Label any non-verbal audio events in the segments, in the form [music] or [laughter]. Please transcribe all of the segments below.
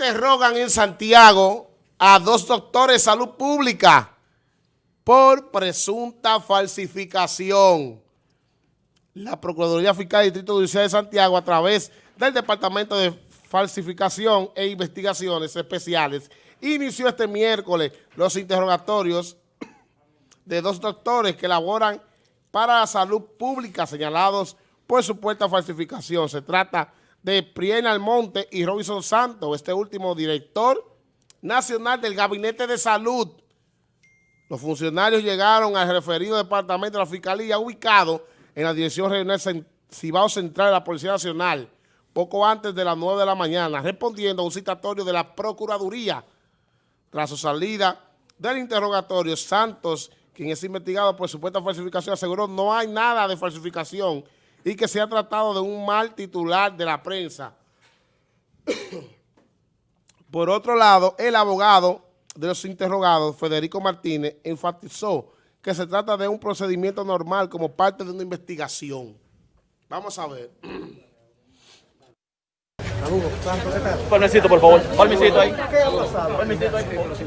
interrogan en Santiago a dos doctores de salud pública por presunta falsificación. La Procuraduría Fiscal del Distrito Judicial de Santiago, a través del Departamento de Falsificación e Investigaciones Especiales, inició este miércoles los interrogatorios de dos doctores que laboran para la salud pública señalados por supuesta falsificación. Se trata de Priena Almonte y Robinson Santos, este último director nacional del Gabinete de Salud. Los funcionarios llegaron al referido departamento de la Fiscalía ubicado en la Dirección Regional Cibao Central de la Policía Nacional poco antes de las 9 de la mañana, respondiendo a un citatorio de la Procuraduría. Tras su salida del interrogatorio, Santos, quien es investigado por supuesta falsificación, aseguró no hay nada de falsificación y que se ha tratado de un mal titular de la prensa. [coughs] Por otro lado, el abogado de los interrogados, Federico Martínez, enfatizó que se trata de un procedimiento normal como parte de una investigación. Vamos a ver. [coughs] Permisito, por favor. Permisito ahí. ¿Qué ha pasado? Permisito ahí.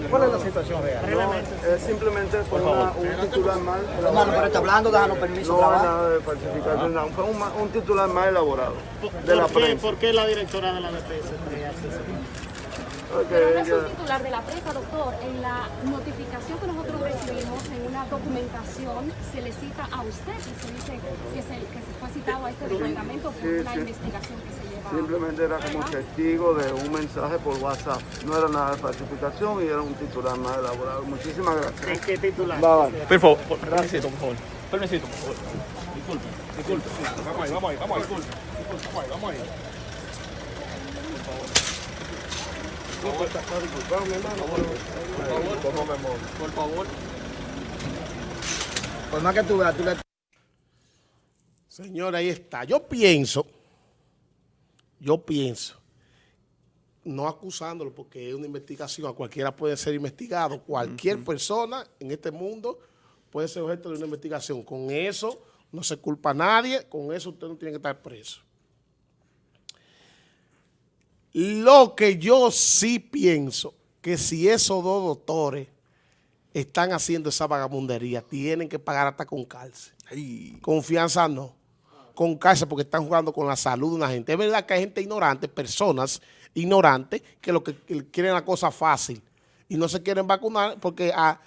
¿Cuál es la situación real? Eh, simplemente fue una- un titular mal Hermano, pero elaborado. está hablando, déjanos permiso No nada de falsificación, no. fue un, un titular mal elaborado de la ¿Por qué, prensa. ¿Por qué la directora de la eso? Porque Pero no es un titular de la prensa, doctor. En la notificación que nosotros recibimos en una documentación se le cita a usted y se dice que se, que se fue citado a este departamento por sí, una sí. investigación que se lleva. Simplemente era como testigo de un mensaje por WhatsApp. No era nada de falsificación y era un titular mal elaborado. Muchísimas gracias. ¿En qué titular? Bye, bye. Por favor, por- permisito, por favor. Permisito, por favor. Disculpe, disculpe. Vamos ahí, vamos ahí, vamos ahí. Disculpe, disculpe, vamos ahí, vamos ahí. Por favor. Por más que tú veas, tú le Señora, ahí está. Yo pienso, yo pienso, no acusándolo porque es una investigación, a cualquiera puede ser investigado, cualquier persona en este mundo puede ser objeto de una investigación. Con eso no se culpa a nadie, con eso usted no tiene que estar preso. Lo que yo sí pienso, que si esos dos doctores están haciendo esa vagabundería, tienen que pagar hasta con cárcel. Confianza no. Con cárcel porque están jugando con la salud de una gente. Es verdad que hay gente ignorante, personas ignorantes, que lo que que quieren la cosa fácil y no se quieren vacunar porque ah,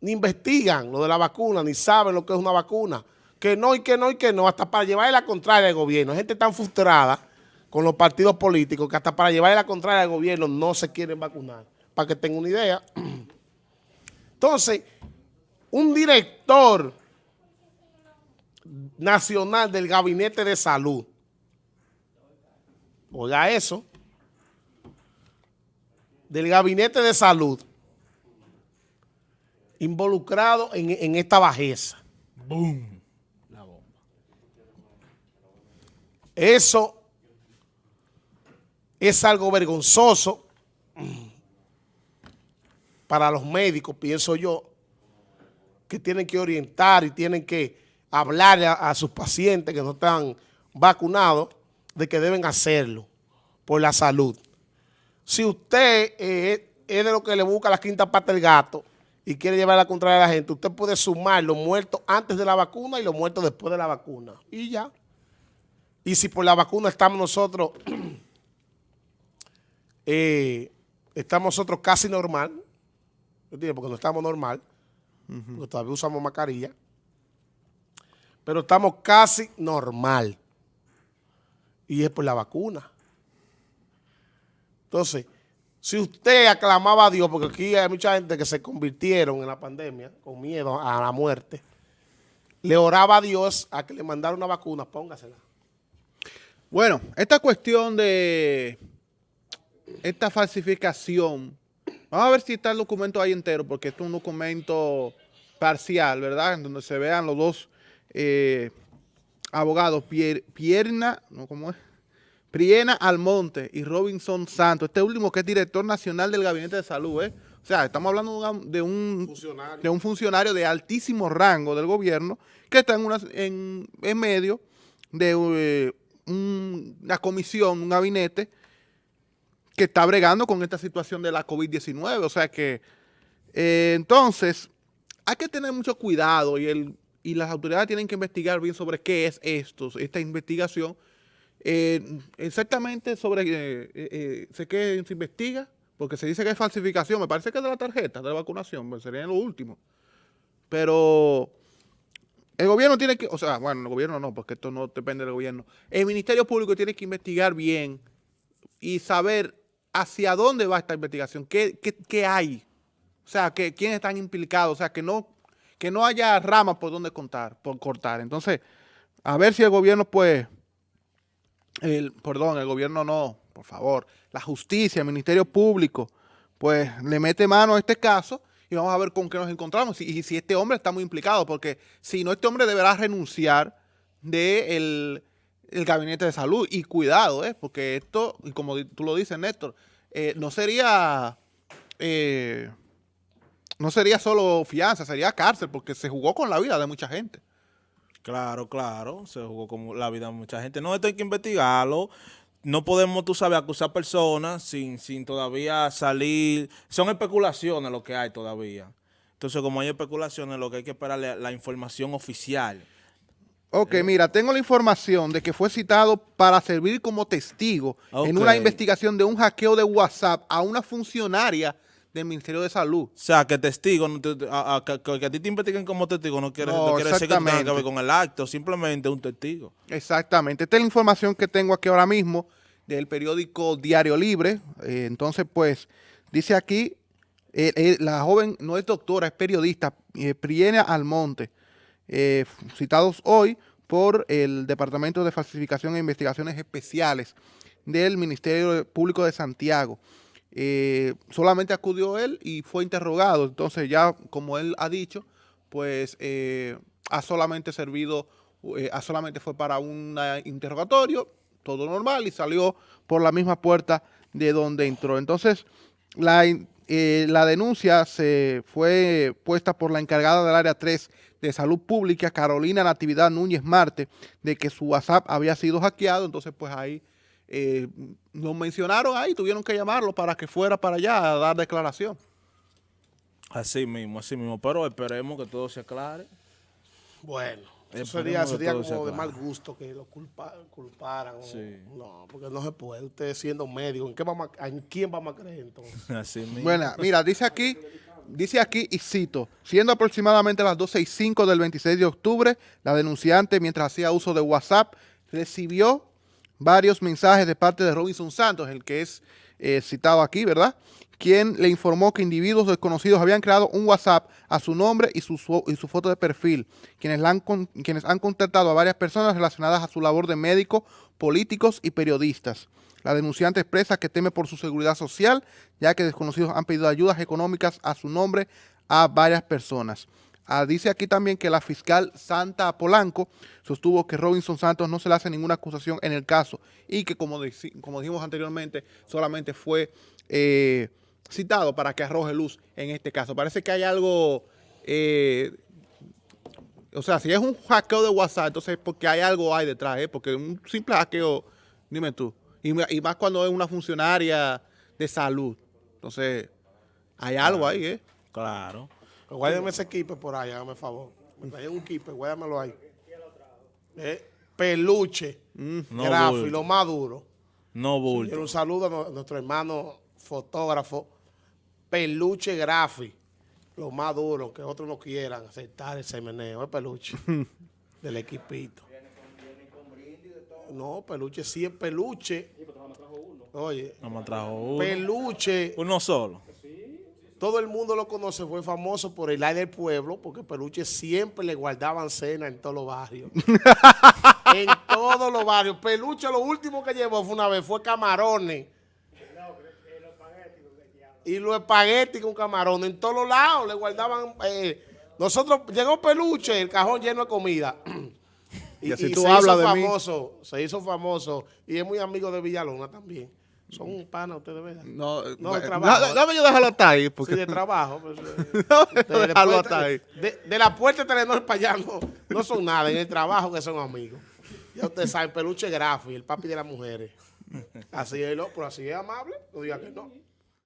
ni investigan lo de la vacuna, ni saben lo que es una vacuna. Que no y que no y que no, hasta para llevarle la contraria al gobierno. Hay gente tan frustrada con los partidos políticos que hasta para llevarle la contraria al gobierno no se quieren vacunar. Para que tengan una idea. [clears throat] Entonces, un director nacional del Gabinete de Salud, oiga eso, del Gabinete de Salud, involucrado en, en esta bajeza. Eso es algo vergonzoso para los médicos, pienso yo, que tienen que orientar y tienen que hablar a, a sus pacientes que no están vacunados de que deben hacerlo por la salud. Si usted eh, es de lo que le busca la quinta pata del gato y quiere llevar la contraria a la gente, usted puede sumar los muertos antes de la vacuna y los muertos después de la vacuna. Y ya. Y si por la vacuna estamos nosotros, [clears throat] eh, estamos nosotros casi normal, porque no estamos normal, todavía usamos mascarilla, pero estamos casi normal. Y es por la vacuna. Entonces, si usted aclamaba a Dios, porque aquí hay mucha gente que se convirtieron en la pandemia con miedo a la muerte, le oraba a Dios a que le mandara una vacuna, póngasela. Bueno, esta cuestión de esta falsificación, vamos a ver si está el documento ahí entero, porque esto es un documento parcial, ¿verdad? En donde se vean los dos eh, abogados, Pier- Pierna, ¿no? ¿Cómo es? Priena Almonte y Robinson Santos, este último que es director nacional del Gabinete de Salud, ¿eh? O sea, estamos hablando de un, Funcionario. de un funcionario de altísimo rango del gobierno que está en, una, en, en medio de eh, un- una comisión, un gabinete que está bregando con esta situación de la COVID-19. O sea que, eh, entonces, hay que tener mucho cuidado y, el, y las autoridades tienen que investigar bien sobre qué es esto, esta investigación. Eh, exactamente sobre, eh, eh, sé que se investiga, porque se dice que es falsificación, me parece que es de la tarjeta de la vacunación, pues sería lo último. Pero el gobierno tiene que, o sea, bueno, el gobierno no, porque esto no depende del gobierno. El Ministerio Público tiene que investigar bien y saber hacia dónde va esta investigación, qué, qué, qué hay, o sea, que, quiénes están implicados, o sea, que no, que no haya ramas por donde contar, por cortar. Entonces, a ver si el gobierno, pues, el, perdón, el gobierno no, por favor, la justicia, el Ministerio Público, pues le mete mano a este caso y vamos a ver con qué nos encontramos y, si este hombre está muy implicado, porque si no, este hombre deberá renunciar del el gabinete de salud. Y cuidado, ¿eh? porque esto, como tú lo dices, Néstor, eh, no sería... Eh, no sería solo fianza, sería cárcel, porque se jugó con la vida de mucha gente. Claro, claro, se jugó con la vida de mucha gente. No, esto hay que investigarlo. No podemos, tú sabes, acusar personas sin, sin todavía salir. Son especulaciones lo que hay todavía. Entonces, como hay especulaciones, lo que hay que esperar es la información oficial. Ok, mira, tengo la información de que fue citado para servir como testigo en una investigación de un hackeo de WhatsApp a una funcionaria del Ministerio de Salud. O sea, que testigo, a, a- que, que a ti te investiguen como testigo no quiere, No, no quiere decir que tenga que ver con el acto, simplemente un testigo. Exactamente. Esta es la información que tengo aquí ahora mismo del periódico Diario Libre. Eh, entonces, pues, dice aquí, eh, eh, la joven no es doctora, es periodista, Priena Almonte, citados hoy por el Departamento de Falsificación e Investigaciones Especiales del Ministerio Público de Santiago. Eh, solamente acudió él y fue interrogado. Entonces ya, como él ha dicho, pues eh, ha solamente servido, eh, ha solamente fue para un interrogatorio, todo normal, y salió por la misma puerta de donde entró. Entonces, la, eh, la denuncia se fue puesta por la encargada del área 3 de Salud Pública, Carolina Natividad Núñez Marte, de que su WhatsApp había sido hackeado. Entonces, pues ahí eh, nos mencionaron ahí, tuvieron que llamarlo para que fuera para allá a dar declaración. Así mismo, así mismo. Pero esperemos que todo se aclare. Bueno, eso sería, sería como de mal gusto que lo culpa- culparan. Sí. No, porque no se puede. Usted siendo médico, ¿en, qué vamos a- ¿en quién vamos a creer entonces? [laughs] Así mismo. Bueno, mira, dice aquí, dice aquí y cito, siendo aproximadamente las 12 y 5 del 26 de octubre, la denunciante, mientras hacía uso de WhatsApp, recibió varios mensajes de parte de Robinson Santos, el que es eh, citado aquí, ¿verdad? Quien le informó que individuos desconocidos habían creado un WhatsApp a su nombre y su, y su foto de perfil, quienes, han, quienes han contactado a varias personas relacionadas a su labor de médico, políticos y periodistas. La denunciante expresa que teme por su seguridad social, ya que desconocidos han pedido ayudas económicas a su nombre a varias personas. Ah, dice aquí también que la fiscal Santa Polanco sostuvo que Robinson Santos no se le hace ninguna acusación en el caso y que, como, como dijimos anteriormente, solamente fue eh, citado para que arroje luz en este caso. Parece que hay algo, eh, o sea, si es un hackeo de WhatsApp, entonces es porque hay algo ahí detrás, ¿eh? porque un simple hackeo, dime tú, y más cuando es una funcionaria de salud, entonces hay algo ahí, ¿eh? Claro. Pues guárdame ese equipo por ahí, hágame favor. Me traen un equipo, guárdamelo ahí. Eh, peluche, No bulto. lo más duro. No Quiero bulto. un saludo a no- a nuestro hermano fotógrafo, Peluche Grafi, lo más duro, que otros no quieran aceptar ese meneo, es Peluche, [laughs] del equipito. No, Peluche sí es Peluche. Oye, No me trajo uno. Peluche, Uno solo. Todo el mundo lo conoce, fue famoso por el aire del pueblo, porque Peluche siempre le guardaban cena en todos los barrios. [laughs] en todos los barrios. Peluche lo último que llevó fue una vez, fue camarones. Y los espaguetis con camarones en todos los lados le guardaban. eh, nosotros, llegó Peluche, el cajón lleno de comida. Y así tú se hablas hizo de mí. famoso, se hizo famoso. Y es muy amigo de Villalona también. Son un pana ustedes, ¿verdad? No, No, de trabajo. da- dame yo déjalo hasta ahí, porque Sí, de trabajo. pues, [laughs] eh, de, dejarlo después- hasta ahí. de- de la puerta de Telenor para allá no, no son nada, en el trabajo que son amigos. Ya ustedes saben, peluche Grafi, el papi de las mujeres. Así es, ¿no? Pero así es amable, no diga que no.